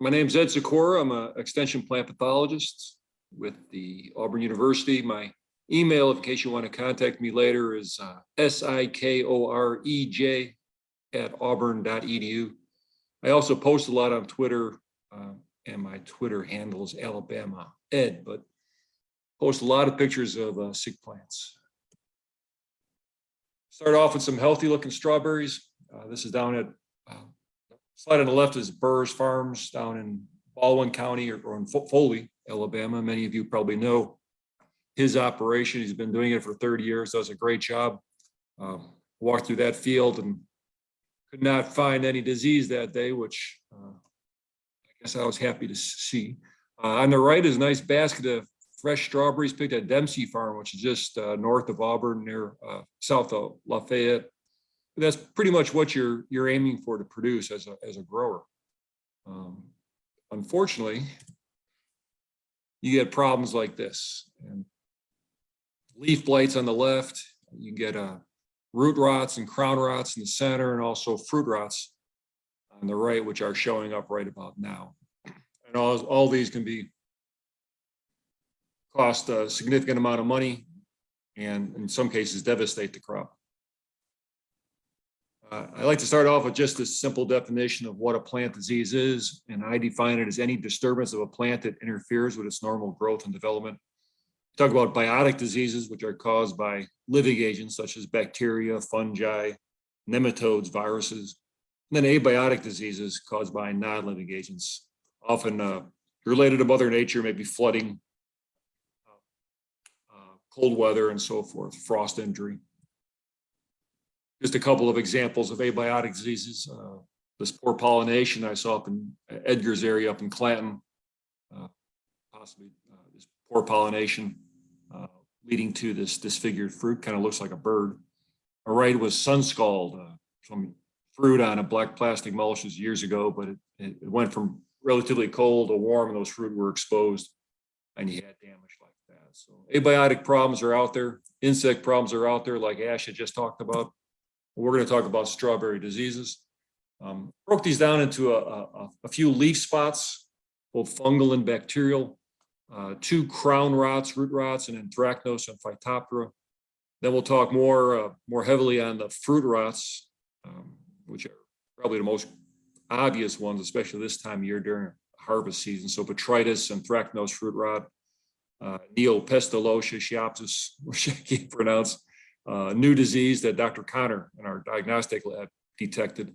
my name's Ed Sikora. I'm an extension plant pathologist with the Auburn University. My email, in case you want to contact me later, is uh, S-I-K-O-R-E-J at auburn.edu. I also post a lot on Twitter, uh, and my Twitter handle is Alabama Ed, but post a lot of pictures of uh, sick plants. Start off with some healthy looking strawberries. Uh, This is down at, uh, slide on the left is Burrs Farms down in Baldwin County or or in Foley, Alabama. Many of you probably know his operation. He's been doing it for 30 years, does a great job. Um, Walked through that field and could not find any disease that day, which uh, I guess I was happy to see. Uh, On the right is a nice basket of fresh strawberries picked at Dempsey Farm, which is just uh, north of Auburn near uh, south of Lafayette. That's pretty much what you're, you're aiming for to produce as a, as a grower. Um, Unfortunately, you get problems like this. and Leaf blights on the left, you get uh, root rots and crown rots in the center and also fruit rots on the right, which are showing up right about now. And all, all these can be cost a significant amount of money and in some cases devastate the crop. Uh, I like to start off with just a simple definition of what a plant disease is, and I define it as any disturbance of a plant that interferes with its normal growth and development. We Talk about biotic diseases, which are caused by living agents such as bacteria, fungi, nematodes, viruses. And then abiotic diseases caused by non-living agents, often uh, related to mother nature, maybe flooding, uh, cold weather and so forth, frost injury. Just a couple of examples of abiotic diseases. uh, This poor pollination I saw up in Edgar's area up in Clanton. uh, Possibly uh, this poor pollination uh, leading to this disfigured fruit, kind of looks like a bird. All right, was sun scald, uh, some fruit on a black plastic mulch was years ago, but it, it it went from relatively cold to warm and those fruit were exposed and you had damage like that. So abiotic problems are out there. Insect problems are out there like Ash had just talked about. We're going to talk about strawberry diseases. Um, broke these down into a, a, a few leaf spots, both fungal and bacterial, uh, two crown rots, root rots, and anthracnose and phytophthora. Then we'll talk more, uh, more heavily on the fruit rots, um, which are probably the most obvious ones, especially this time of year during harvest season. So botrytis, anthracnose, fruit rot, uh, Neopestalocia, Schiopsis, which I can't pronounce, new disease that Dr. Conner in our diagnostic lab detected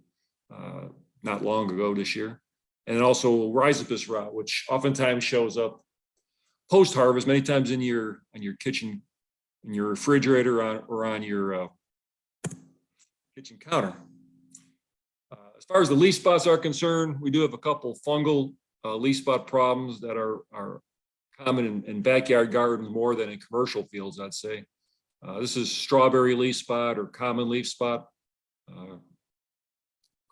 uh, not long ago this year. And also Rhizopus rot, which oftentimes shows up post-harvest, many times in your, in your kitchen, in your refrigerator on- or on your uh, kitchen counter. Uh, As far as the leaf spots are concerned, we do have a couple fungal uh, leaf spot problems that are, are common in, in backyard gardens more than in commercial fields, I'd say. Uh, This is strawberry leaf spot or common leaf spot uh,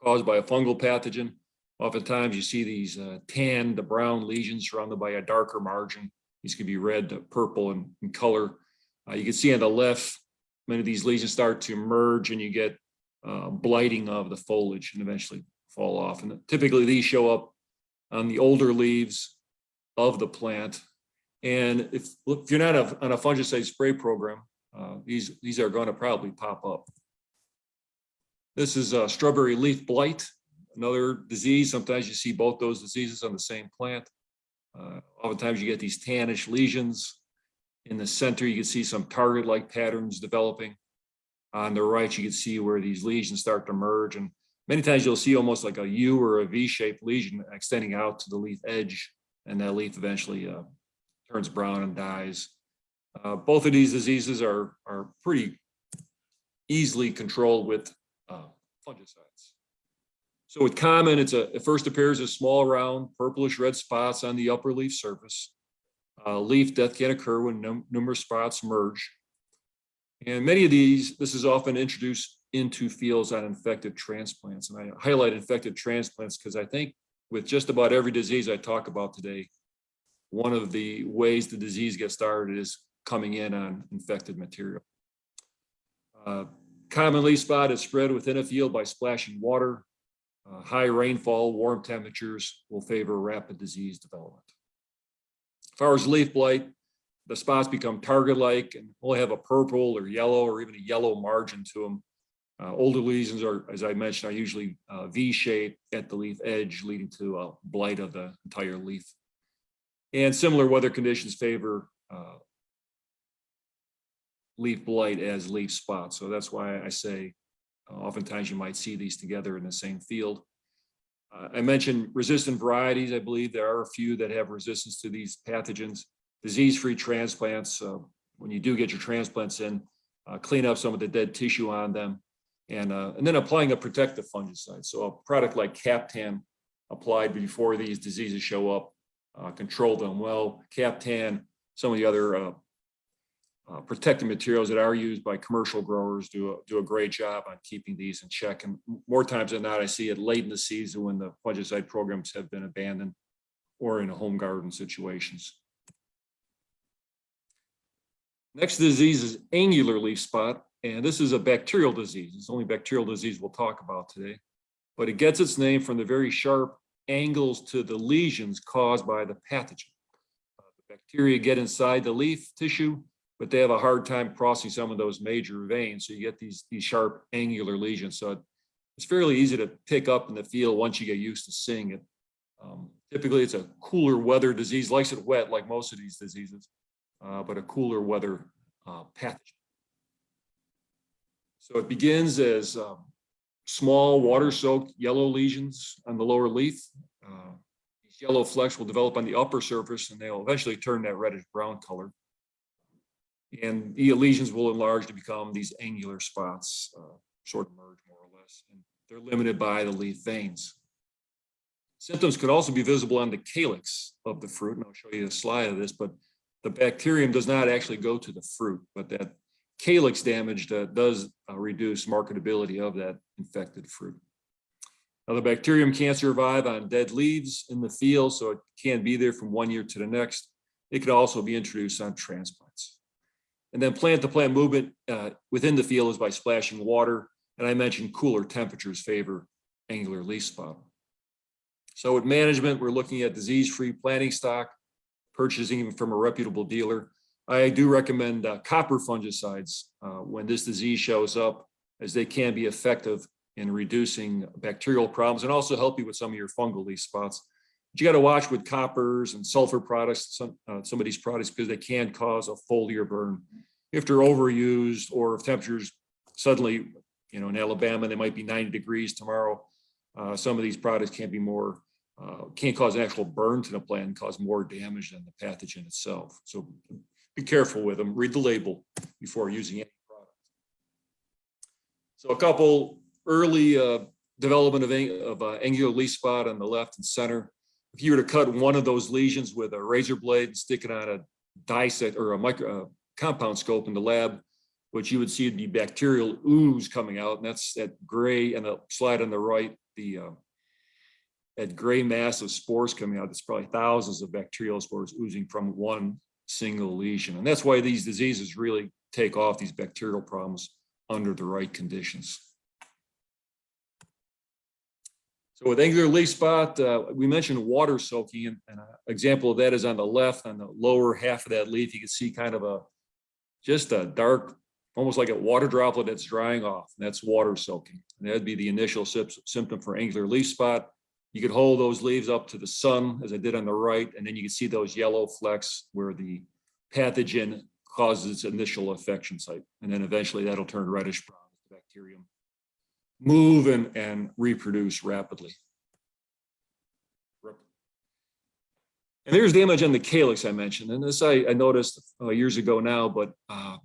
caused by a fungal pathogen. Oftentimes you see these uh, tan to brown lesions surrounded by a darker margin. These could be red to purple in, in color. Uh, You can see on the left, many of these lesions start to merge and you get uh, blighting of the foliage and eventually fall off. And typically these show up on the older leaves of the plant. And if, if you're not a- on a fungicide spray program, uh, these, these are going to probably pop up. This is a strawberry leaf blight, another disease. Sometimes you see both those diseases on the same plant. Uh, Oftentimes you get these tannish lesions. In the center, you can see some target-like patterns developing. On the right, you can see where these lesions start to merge and many times you'll see almost like a U or a V-shaped lesion extending out to the leaf edge and that leaf eventually uh, turns brown and dies. Uh, both of these diseases are, are pretty easily controlled with uh, fungicides. So with common, it's a, it first appears as small round purplish red spots on the upper leaf surface. Uh, leaf death can occur when num- numerous spots merge. And many of these, this is often introduced into fields on infected transplants. And I highlight infected transplants because I think with just about every disease I talk about today, one of the ways the disease gets started is coming in on infected material. Uh, Common leaf spot is spread within a field by splashing water. Uh, High rainfall, warm temperatures will favor rapid disease development. As far as leaf blight, the spots become target-like and will have a purple or yellow or even a yellow margin to them. Uh, older lesions are, as I mentioned, are usually uh, V-shaped at the leaf edge, leading to a blight of the entire leaf. And similar weather conditions favor uh, leaf blight as leaf spots. So that's why I say uh, oftentimes you might see these together in the same field. Uh, I mentioned resistant varieties. I believe there are a few that have resistance to these pathogens. Disease-free transplants, uh, when you do get your transplants in, uh, clean up some of the dead tissue on them. And, uh, and then applying a protective fungicide. So a product like Captan applied before these diseases show up, uh, control them well. Captan, some of the other uh, protective materials that are used by commercial growers do a, do a great job on keeping these in check. And more times than not, I see it late in the season when the fungicide programs have been abandoned or in home garden situations. Next disease is angular leaf spot, and this is a bacterial disease. It's the only bacterial disease we'll talk about today, but it gets its name from the very sharp angles to the lesions caused by the pathogen. Uh, the bacteria get inside the leaf tissue, but they have a hard time crossing some of those major veins. So you get these, these sharp angular lesions. So it's fairly easy to pick up in the field once you get used to seeing it. Um, typically, it's a cooler weather disease, likes it wet like most of these diseases, uh, but a cooler weather uh, pathogen. So it begins as um, small water-soaked yellow lesions on the lower leaf. Uh, these yellow flecks will develop on the upper surface and they'll eventually turn that reddish brown color. And the lesions will enlarge to become these angular spots, uh, sort of merge more or less. And they're limited by the leaf veins. Symptoms could also be visible on the calyx of the fruit, and I'll show you a slide of this, but the bacterium does not actually go to the fruit, but that calyx damage does uh, reduce marketability of that infected fruit. Now, the bacterium can't survive on dead leaves in the field, so it can be there from one year to the next. It could also be introduced on transplants. And then plant-to-plant movement uh, within the field is by splashing water. And I mentioned cooler temperatures favor angular leaf spot. So with management, we're looking at disease-free planting stock, purchasing from a reputable dealer. I do recommend uh, copper fungicides uh, when this disease shows up, as they can be effective in reducing bacterial problems and also help you with some of your fungal leaf spots. You got to watch with coppers and sulfur products, some, uh, some of these products, because they can cause a foliar burn. If they're overused or if temperatures suddenly, you know, in Alabama, they might be 90 degrees tomorrow. Uh, some of these products can be more uh, can't cause actual burn to the plant and cause more damage than the pathogen itself. So be careful with them, read the label before using any product. So a couple early uh, development of, of angular leaf spot on the left and center. If you were to cut one of those lesions with a razor blade and stick it on a dissect or a micro compound scope in the lab, what you would see would be bacterial ooze coming out, and that's that gray and the slide on the right, the uh, that gray mass of spores coming out. That's probably thousands of bacterial spores oozing from one single lesion. And that's why these diseases really take off these bacterial problems under the right conditions. So with angular leaf spot, uh, we mentioned water soaking, and, and an example of that is on the left, on the lower half of that leaf, you can see kind of a, just a dark, almost like a water droplet that's drying off. And that's water soaking. And that'd be the initial symptom for angular leaf spot. You could hold those leaves up to the sun, as I did on the right, and then you can see those yellow flecks where the pathogen causes its initial infection site. And then eventually that'll turn reddish brown the bacterium move and, and reproduce rapidly. And there's damage on the calyx I mentioned. And this I, I noticed uh, years ago now, but uh,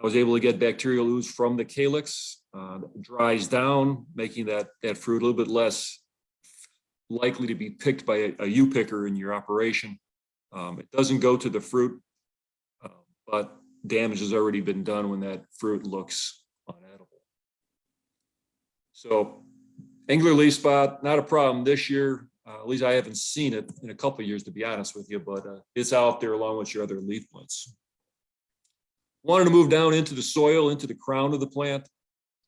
I was able to get bacterial ooze from the calyx. Uh, dries down, making that, that fruit a little bit less likely to be picked by a, a U picker in your operation. Um, it doesn't go to the fruit, uh, but damage has already been done when that fruit looks. So angular leaf spot, not a problem this year. Uh, at least I haven't seen it in a couple years, to be honest with you, but uh, it's out there along with your other leaf blights. Wanted to move down into the soil, into the crown of the plant.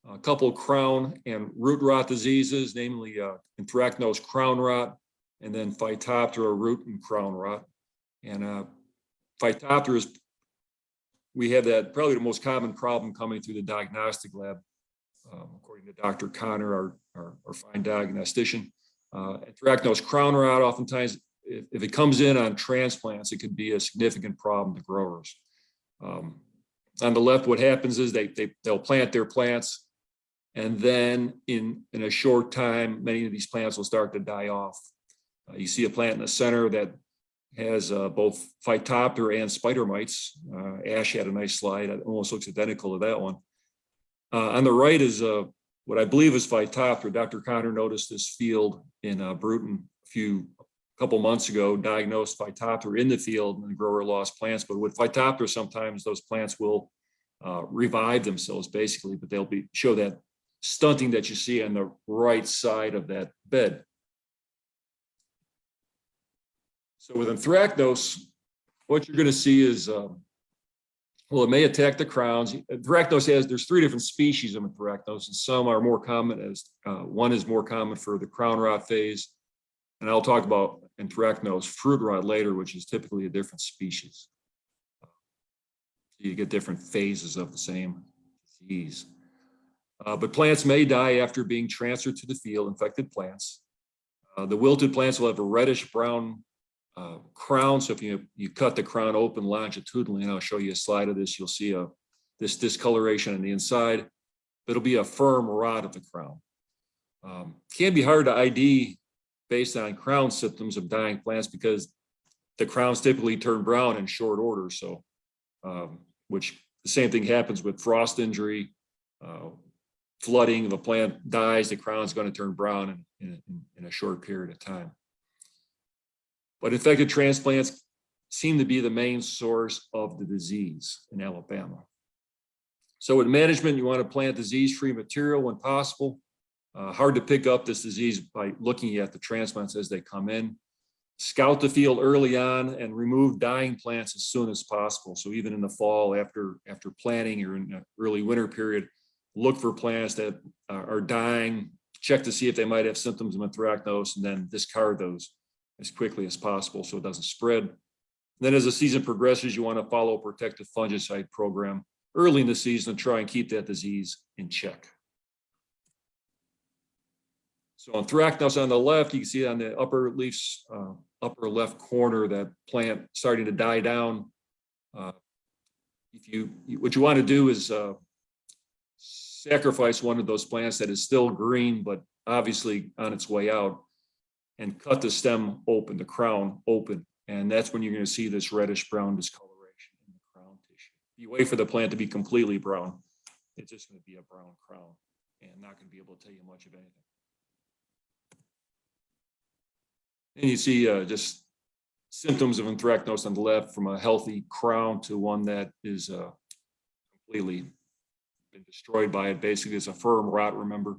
a couple crown and root rot diseases, namely uh, anthracnose crown rot, and then Phytophthora root and crown rot. And uh, Phytophthora is, we have that probably the most common problem coming through the diagnostic lab, um, according to Dr. Conner, our, our, our fine diagnostician. Uh, Anthracnose crown rot, oftentimes, if, if it comes in on transplants, it could be a significant problem to growers. Um, on the left, what happens is they, they, they'll plant their plants and then in, in a short time, many of these plants will start to die off. Uh, you see a plant in the center that has uh, both Phytophthora and spider mites. Uh, Ash had a nice slide. It almost looks identical to that one. Uh, on the right is uh, what I believe is Phytophthora. Dr. Conner noticed this field in uh, Brewton a few couple months ago, diagnosed Phytophthora in the field and the grower lost plants. But with Phytophthora, sometimes those plants will uh, revive themselves basically, but they'll be show that stunting that you see on the right side of that bed. So with anthracnose, what you're going to see is, um, well, it may attack the crowns. Anthracnose has, there's three different species of anthracnose, and some are more common as, uh, one is more common for the crown rot phase. And I'll talk about anthracnose fruit rot later, which is typically a different species. You get different phases of the same disease. Uh, but plants may die after being transferred to the field, infected plants. Uh, the wilted plants will have a reddish brown uh, crown. So if you, you cut the crown open longitudinally, and I'll show you a slide of this, you'll see a, this discoloration on the inside. It'll be a firm rot of the crown. Um, can be hard to ID based on crown symptoms of dying plants because the crowns typically turn brown in short order. So, um, which the same thing happens with frost injury, uh, flooding, if a plant dies, the crown is going to turn brown in, in, in, a short period of time. But infected transplants seem to be the main source of the disease in Alabama. So with management, you want to plant disease-free material when possible. Uh, hard to pick up this disease by looking at the transplants as they come in. Scout the field early on and remove dying plants as soon as possible. So even in the fall after, after planting or in the early winter period, look for plants that are dying, check to see if they might have symptoms of anthracnose, and then discard those as quickly as possible so it doesn't spread. Then as the season progresses, you want to follow a protective fungicide program early in the season to try and keep that disease in check. So on anthracnose on the left, you can see on the upper leaves, uh, upper left corner, that plant starting to die down. Uh, if you, what you want to do is uh, sacrifice one of those plants that is still green, but obviously on its way out and cut the stem open, the crown open. And that's when you're going to see this reddish brown discoloration in the crown tissue. You wait for the plant to be completely brown. It's just going to be a brown crown and not going to be able to tell you much of anything. And you see uh, just symptoms of anthracnose on the left from a healthy crown to one that is uh, completely been destroyed by it. Basically, it's a firm rot, remember?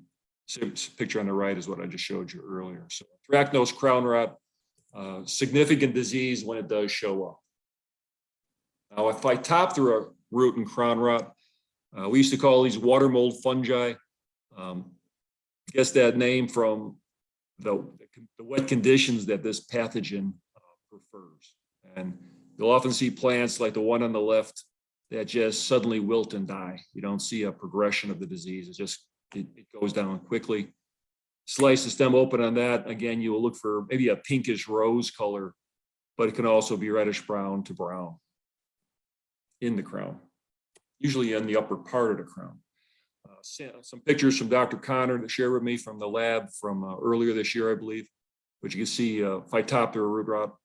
Picture on the right is what I just showed you earlier. So anthracnose crown rot, uh, significant disease when it does show up. Now, Phytophthora root and crown rot, uh, we used to call these water mold fungi. Um, guess that name from the, the wet conditions that this pathogen uh, prefers. And you'll often see plants like the one on the left that just suddenly wilt and die. You don't see a progression of the disease. It just, it, it goes down quickly. Slice the stem open on that. Again, you will look for maybe a pinkish rose color, but it can also be reddish brown to brown in the crown, usually in the upper part of the crown. Uh, some pictures from Dr. Conner that shared with me from the lab from uh, earlier this year, I believe, which you can see uh, Phytophthora root rot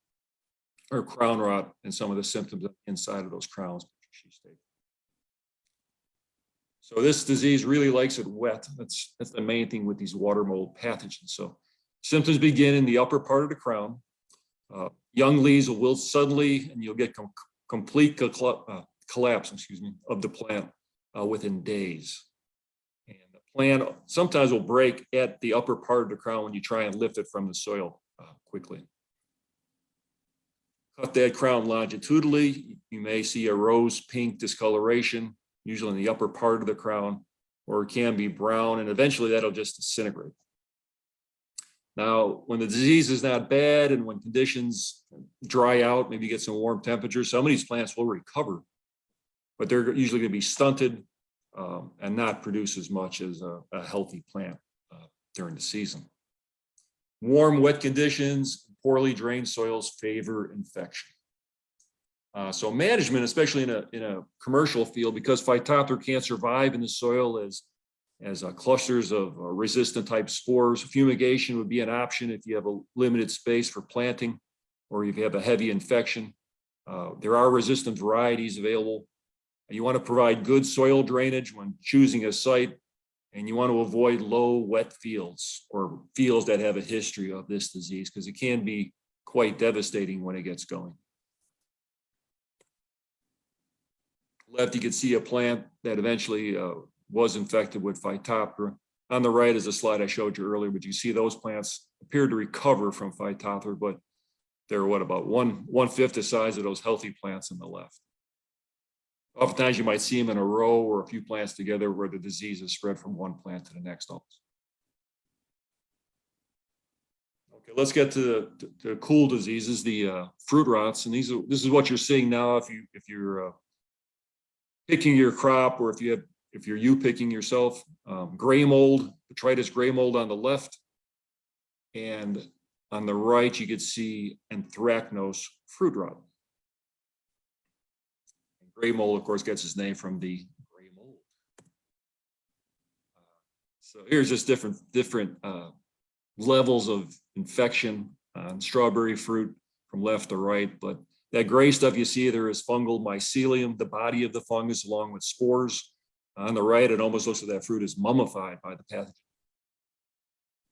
or crown rot and some of the symptoms inside of those crowns. So this disease really likes it wet. That's, that's the main thing with these water mold pathogens. So symptoms begin in the upper part of the crown. Uh, young leaves will wilt suddenly and you'll get com complete uh, collapse, excuse me, of the plant uh, within days. And the plant sometimes will break at the upper part of the crown when you try and lift it from the soil uh, quickly. Cut that crown longitudinally. You may see a rose pink discoloration, usually in the upper part of the crown, or it can be brown, and eventually that'll just disintegrate. Now, when the disease is not bad and when conditions dry out, maybe get some warm temperatures, some of these plants will recover. But they're usually gonna be stunted um, and not produce as much as a, a healthy plant uh, during the season. Warm, wet conditions, poorly drained soils favor infection. Uh, so management, especially in a, in a commercial field, because Phytophthora can't survive in the soil as, as uh, clusters of uh, resistant type spores, fumigation would be an option if you have a limited space for planting or if you have a heavy infection. Uh, there are resistant varieties available. You want to provide good soil drainage when choosing a site and you want to avoid low wet fields or fields that have a history of this disease because it can be quite devastating when it gets going. Left, you can see a plant that eventually uh, was infected with Phytophthora. On the right is a slide I showed you earlier, but you see those plants appear to recover from Phytophthora, but they're what about one one fifth the size of those healthy plants on the left. Oftentimes you might see them in a row or a few plants together where the disease is spread from one plant to the next. almost. Okay, let's get to the, to the cool diseases, the uh, fruit rots, and these are this is what you're seeing now if you if you're uh, picking your crop or if you have if you're you picking yourself, um, gray mold, botrytis gray mold on the left, and on the right you could see anthracnose fruit rot. Gray mold, of course, gets its name from the gray mold. So here's just different, different uh, levels of infection on strawberry fruit from left to right. But that gray stuff you see there is fungal mycelium, the body of the fungus along with spores. On the right, it almost looks like that fruit is mummified by the pathogen.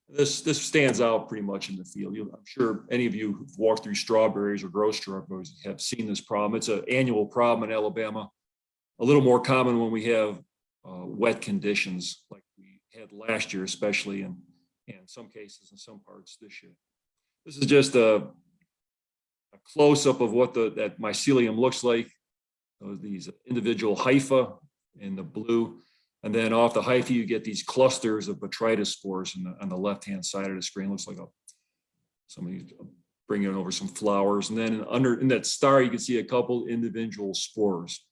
This, this stands out pretty much in the field. You, I'm sure any of you who've walked through strawberries or grow strawberries have seen this problem. It's an annual problem in Alabama. A little more common when we have uh, wet conditions like we had last year, especially in, in some cases in some parts this year. This is just a, a close-up of what the, that mycelium looks like. These individual hypha in the blue. And then off the hypha, you get these clusters of botrytis spores on the, on the left-hand side of the screen. Looks like a somebody bringing over some flowers. And then under in that star, you can see a couple individual spores.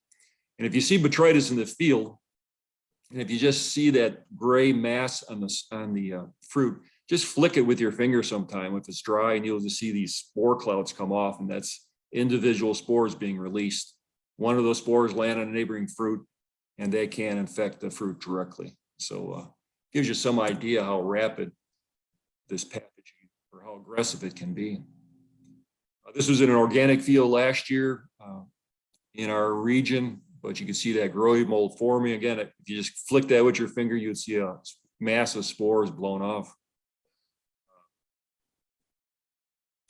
And if you see botrytis in the field, and if you just see that gray mass on the on the uh, fruit, just flick it with your finger sometime if it's dry, and you'll just see these spore clouds come off, and that's individual spores being released. One of those spores land on a neighboring fruit, and they can infect the fruit directly. So uh, gives you some idea how rapid this pathogen or how aggressive it can be. Uh, this was in an organic field last year uh, in our region, but you can see that growing mold forming. Again, if you just flick that with your finger, you'd see a mass of spores blown off.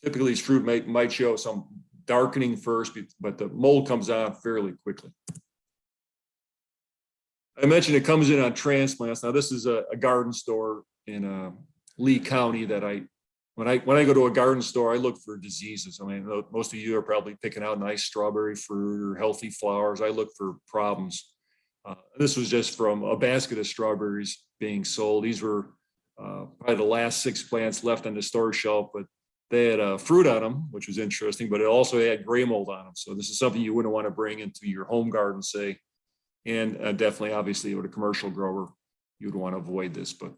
Typically, these fruit might, might show some darkening first, but the mold comes on fairly quickly. I mentioned it comes in on transplants. Now this is a, a garden store in uh, Lee County that I, when I when I go to a garden store, I look for diseases. I mean, most of you are probably picking out nice strawberry fruit or healthy flowers. I look for problems. Uh, this was just from a basket of strawberries being sold. These were uh, probably the last six plants left on the store shelf, but they had uh, fruit on them, which was interesting, but it also had gray mold on them. So this is something you wouldn't want to bring into your home garden, say, and uh, definitely, obviously, with a commercial grower, you'd want to avoid this, but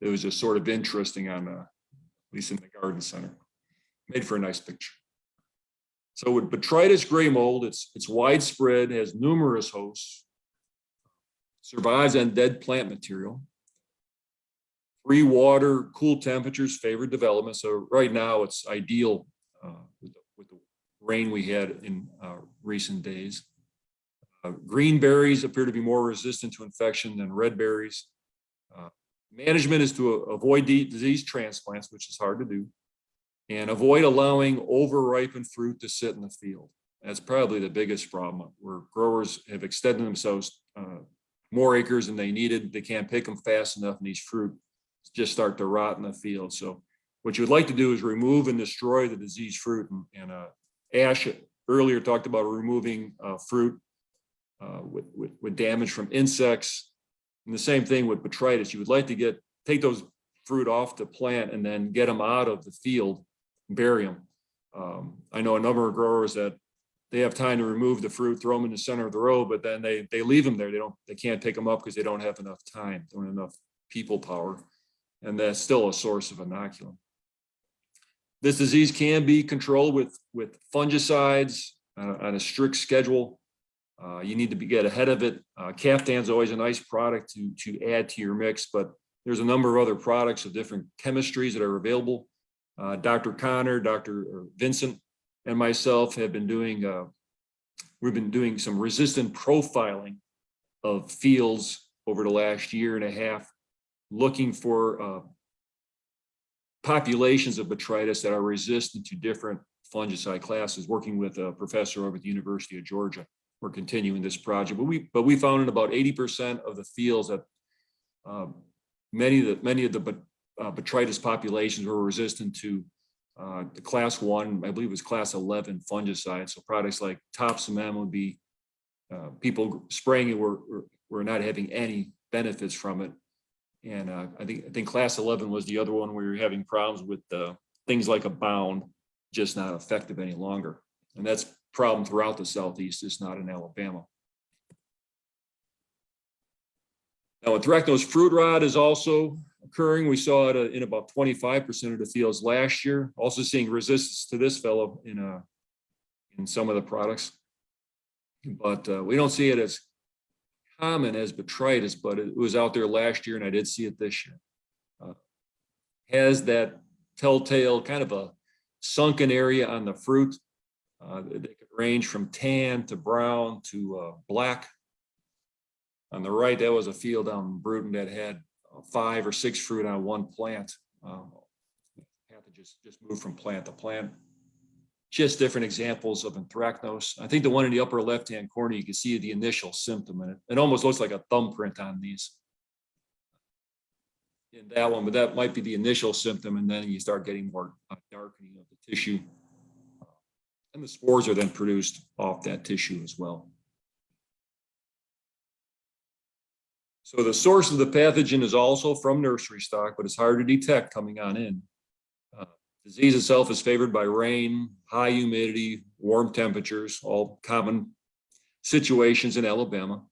it was just sort of interesting on, uh, at least in the garden center. Made for a nice picture. So with botrytis gray mold, it's, it's widespread, has numerous hosts, survives on dead plant material. Free water, cool temperatures, favored development. So right now it's ideal uh, with, the, with the rain we had in uh, recent days. Uh, green berries appear to be more resistant to infection than red berries. Uh, management is to avoid disease transplants, which is hard to do, and avoid allowing over-ripened fruit to sit in the field. That's probably the biggest problem where growers have extended themselves uh, more acres than they needed. They can't pick them fast enough and these fruit just start to rot in the field. So what you would like to do is remove and destroy the diseased fruit and, and uh, Ash earlier talked about removing uh, fruit uh, with, with, with damage from insects. And the same thing with botrytis. You would like to get, take those fruit off the plant and then get them out of the field, bury them. Um, I know a number of growers that they have time to remove the fruit, throw them in the center of the road, but then they, they leave them there. They don't, they can't pick them up because they don't have enough time, don't have enough people power. And that's still a source of inoculum. This disease can be controlled with, with fungicides on, a- on a strict schedule. Uh, you need to be, get ahead of it. Uh, Captan's always a nice product to, to add to your mix, but there's a number of other products of different chemistries that are available. Uh, Dr. Conner, Dr. Vinson, and myself have been doing, uh, we've been doing some resistant profiling of fields over the last year and a half, looking for uh, populations of botrytis that are resistant to different fungicide classes, working with a professor over at the University of Georgia. We're continuing this project, but we, but we found in about eighty percent of the fields that um, many of the, many of the uh, botrytis populations were resistant to uh, the class one, I believe it was class eleven fungicide. So products like Topsin would be uh, people spraying it were, were, were not having any benefits from it. And uh, I think, I think class eleven was the other one where you're having problems with uh, things like Abound, just not effective any longer. And that's problem throughout the southeast, it's not in Alabama. Now, anthracnose fruit rot is also occurring. We saw it uh, in about twenty-five percent of the fields last year. Also seeing resistance to this fellow in uh in some of the products. But uh, we don't see it as common as botrytis, but it was out there last year and I did see it this year. Uh, Has that telltale kind of a sunken area on the fruit. Uh, They could range from tan to brown to uh, black. On the right, that was a field in Brewton that had uh, five or six fruit on one plant. Um, to just, just move from plant to plant. Just different examples of anthracnose. I think the one in the upper left-hand corner, you can see the initial symptom and it, it almost looks like a thumbprint on these. In that one, but that might be the initial symptom and then you start getting more uh, darkening of the tissue. And the spores are then produced off that tissue as well. So the source of the pathogen is also from nursery stock, but it's hard to detect coming on in. Disease itself is favored by rain, high humidity, warm temperatures, all common situations in Alabama.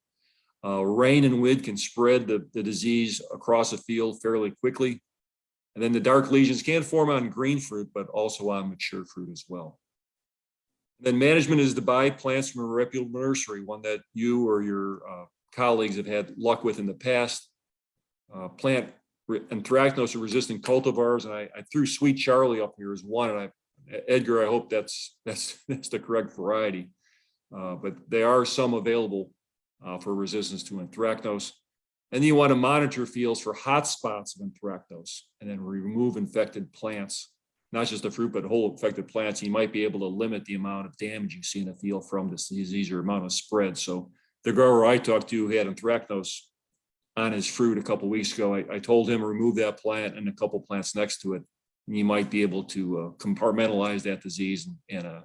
Uh, rain and wind can spread the, the disease across a field fairly quickly. And then the dark lesions can form on green fruit, but also on mature fruit as well. And Then management is to buy plants from a reputable nursery, one that you or your uh, colleagues have had luck with in the past. Uh, Plant re- anthracnose resistant cultivars, and I, I threw Sweet Charlie up here as one, and I, Edgar, I hope that's, that's, that's the correct variety. Uh, But there are some available uh, for resistance to anthracnose. And you want to monitor fields for hot spots of anthracnose and then remove infected plants, not just the fruit, but whole infected plants. You might be able to limit the amount of damage you see in a field from this disease or amount of spread. So the grower I talked to had anthracnose on his fruit a couple weeks ago, I, I told him remove that plant and a couple plants next to it. And you might be able to uh, compartmentalize that disease and, and uh,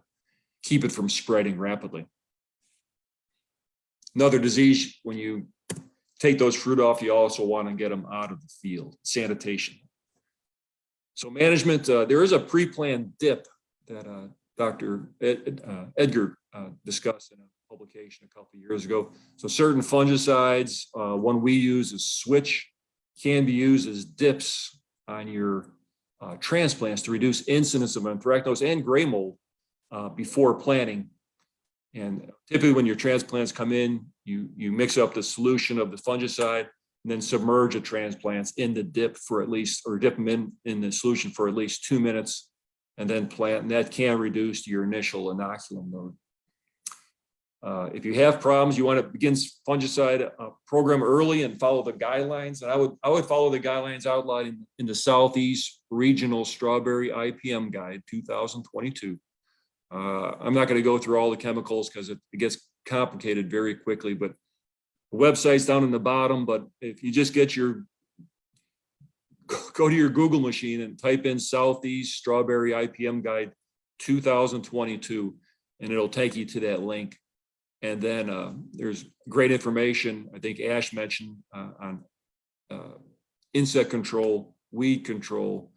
keep it from spreading rapidly. Another disease, when you take those fruit off, you also want to get them out of the field, sanitation. So management, uh, there is a pre-planned dip that uh, Dr. Ed- uh, Edgar uh, discussed in a publication a couple of years ago. So certain fungicides, uh, one we use is switch, can be used as dips on your uh, transplants to reduce incidence of anthracnose and gray mold uh, before planting. And typically when your transplants come in, you, you mix up the solution of the fungicide and then submerge the transplants in the dip for at least, or dip them in, in the solution for at least two minutes and then plant, and that can reduce your initial inoculum load. Uh, if you have problems, you want to begin fungicide uh, program early and follow the guidelines. And I would, I would follow the guidelines outlined in, in the Southeast Regional Strawberry IPM Guide 2022. Uh, I'm not going to go through all the chemicals because it, it gets complicated very quickly, but the website's down in the bottom, but if you just get your go to your Google machine and type in Southeast Strawberry IPM Guide 2022, and it'll take you to that link. And then uh, there's great information, I think Ash mentioned uh, on uh, insect control, weed control,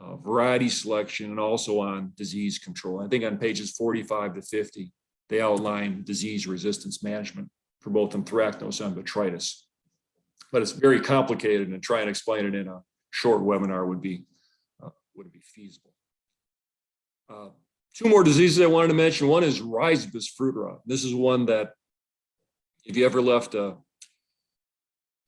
uh, variety selection, and also on disease control. I think on pages 45 to 50, they outline disease resistance management for both anthracnose and botrytis. But it's very complicated and try and explain it in a short webinar would be, uh, would be feasible. Two more diseases I wanted to mention. One is rhizopus fruit rot. This is one that if you ever left a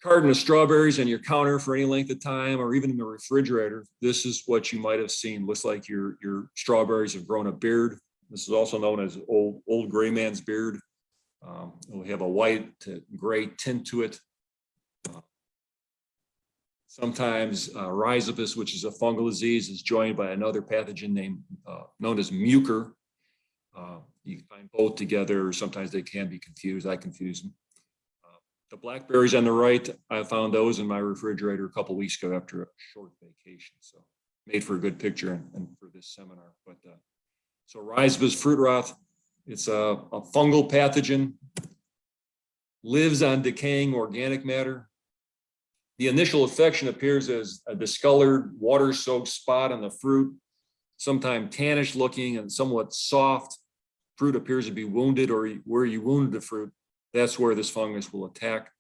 carton of strawberries on your counter for any length of time, or even in the refrigerator, this is what you might have seen. Looks like your, your strawberries have grown a beard. This is also known as old, old gray man's beard. Um, have a white to gray tint to it. Sometimes uh, rhizopus, which is a fungal disease, is joined by another pathogen named, uh, known as mucor. Uh, You can find both together, sometimes they can be confused. I confuse them. Uh, The blackberries on the right, I found those in my refrigerator a couple weeks ago after a short vacation, so made for a good picture and, and for this seminar, but, uh, so rhizopus fruit rot, it's a, a fungal pathogen, lives on decaying organic matter. The initial infection appears as a discolored, water-soaked spot on the fruit, sometimes tannish looking and somewhat soft. Fruit appears to be wounded or where you wounded the fruit, that's where this fungus will attack.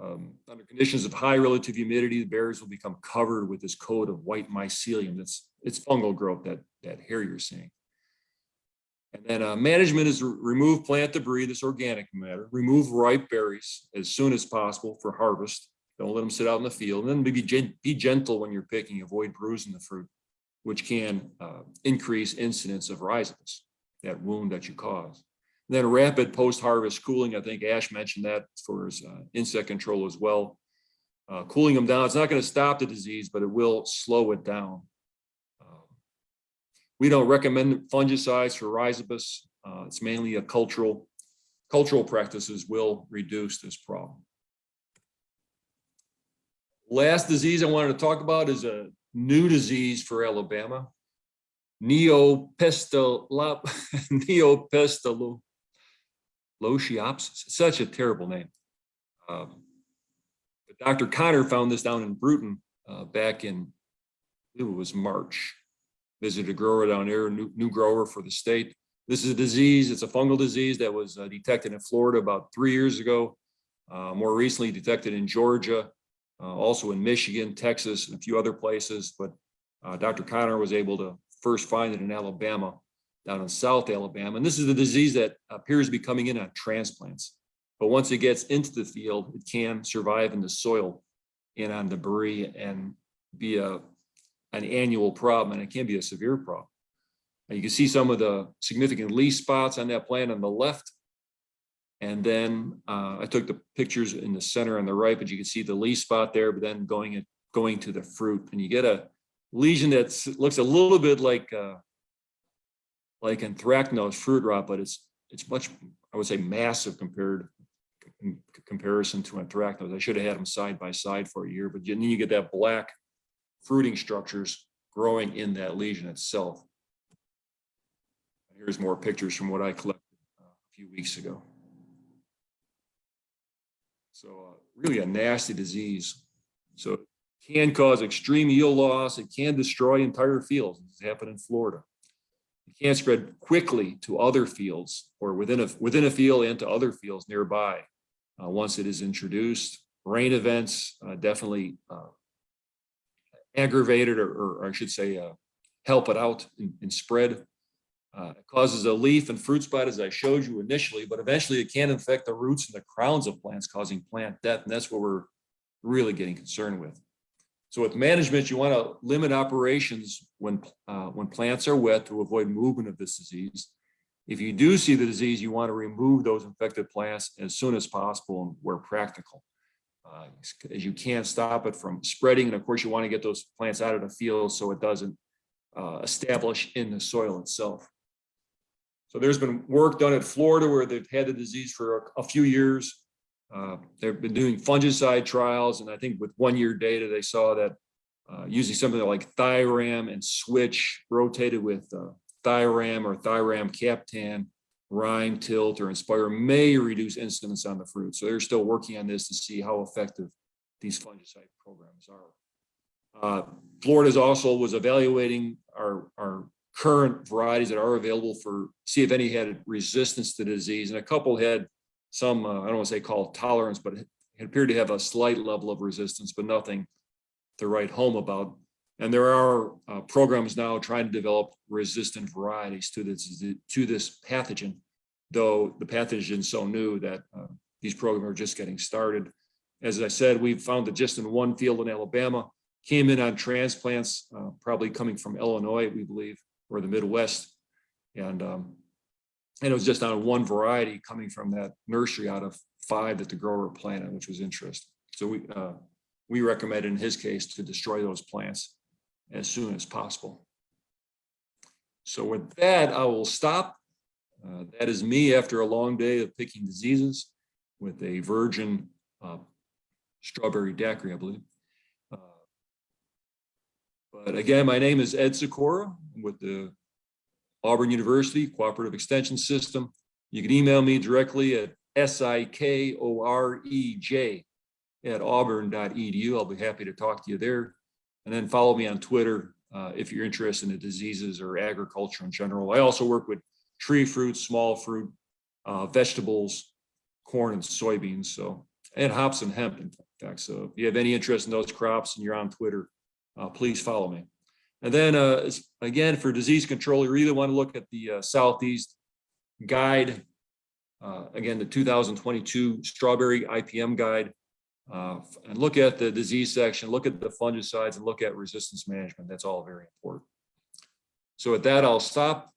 Um, Under conditions of high relative humidity, the berries will become covered with this coat of white mycelium. That's, it's fungal growth, that, that hair you're seeing. And then uh, management is remove plant debris, this organic matter, remove ripe berries as soon as possible for harvest. Don't let them sit out in the field. And then maybe gen- be gentle when you're picking, avoid bruising the fruit, which can uh, increase incidence of rhizopus, that wound that you cause. And Then rapid post-harvest cooling, I think Ash mentioned that for his uh, insect control as well. Uh, Cooling them down, it's not going to stop the disease, but it will slow it down. Um, We don't recommend fungicides for rhizopus. Uh, It's mainly a cultural, cultural practices will reduce this problem. Last disease I wanted to talk about is a new disease for Alabama. Neopistolo, Neopistolo, such a terrible name. Um, Dr. Conner found this down in Brewton uh, back in, it was March. Visited a grower down there, new, new grower for the state. This is a disease, it's a fungal disease that was uh, detected in Florida about three years ago. Uh, More recently detected in Georgia, also in Michigan, Texas, and a few other places. But uh, Dr. Conner was able to first find it in Alabama, down in South Alabama. And this is a disease that appears to be coming in on transplants. But once it gets into the field, it can survive in the soil and on debris and be a, an annual problem, and it can be a severe problem. And you can see some of the significant leaf spots on that plant on the left. And then uh, I took the pictures in the center on the right, but you can see the leaf spot there, but then going it going to the fruit, and you get a lesion that looks a little bit like uh, like anthracnose fruit rot, but it's it's much I would say massive compared comparison to anthracnose. I should have had them side by side for a year, but then you get that black fruiting structures growing in that lesion itself. Here's more pictures from what I collected uh, a few weeks ago. So uh, really a nasty disease. So it can cause extreme yield loss. It can destroy entire fields. It's happened in Florida. It can spread quickly to other fields or within a within a field and to other fields nearby. Uh, once it is introduced, rain events uh, definitely uh, aggravated or, or I should say uh, help it out and, in spread. Uh, it causes a leaf and fruit spot, as I showed you initially, but eventually it can infect the roots and the crowns of plants, causing plant death, and that's what we're really getting concerned with. So with management, you want to limit operations when uh, when plants are wet to avoid movement of this disease. If you do see the disease, you want to remove those infected plants as soon as possible and where practical. Uh, as you can't stop it from spreading, and of course you want to get those plants out of the field so it doesn't uh, establish in the soil itself. So there's been work done at Florida where they've had the disease for a, a few years. Uh, they've been doing fungicide trials, and I think with one-year data, they saw that uh, using something like Thiram and Switch rotated with uh, Thiram or Thiram Captan Rhyme, tilt, or inspire may reduce incidence on the fruit. So they're still working on this to see how effective these fungicide programs are. Uh, Florida's also was evaluating our, our current varieties that are available for, see if any had resistance to disease, and a couple had some, uh, I don't want to say called tolerance, but it appeared to have a slight level of resistance, but nothing to write home about. And there are uh, programs now trying to develop resistant varieties to this, to this pathogen, though the pathogen is so new that uh, these programs are just getting started. As I said, we've found that just in one field in Alabama, came in on transplants, uh, probably coming from Illinois, we believe, or the Midwest. And, um, and it was just on one variety coming from that nursery out of five that the grower planted, which was interesting. So we, uh, we recommend in his case to destroy those plants as soon as possible. So with that, I will stop. Uh, that is me after a long day of picking diseases with a virgin uh, strawberry daiquiri, I believe. But again, my name is Ed Sikora with the Auburn University Cooperative Extension System. You can email me directly at S-I-K-O-R-E-J at auburn.edu. I'll be happy to talk to you there. And then follow me on Twitter uh, if you're interested in the diseases or agriculture in general. I also work with tree fruit, small fruit, uh, vegetables, corn and soybeans. So, and hops and hemp, in fact. So if you have any interest in those crops and you're on Twitter, uh, please follow me. And then uh, again, for disease control, you really want to look at the uh, Southeast guide. Uh, again, the 2022 strawberry IPM guide. Uh, and look at the disease section, look at the fungicides and look at resistance management. That's all very important. So with that, I'll stop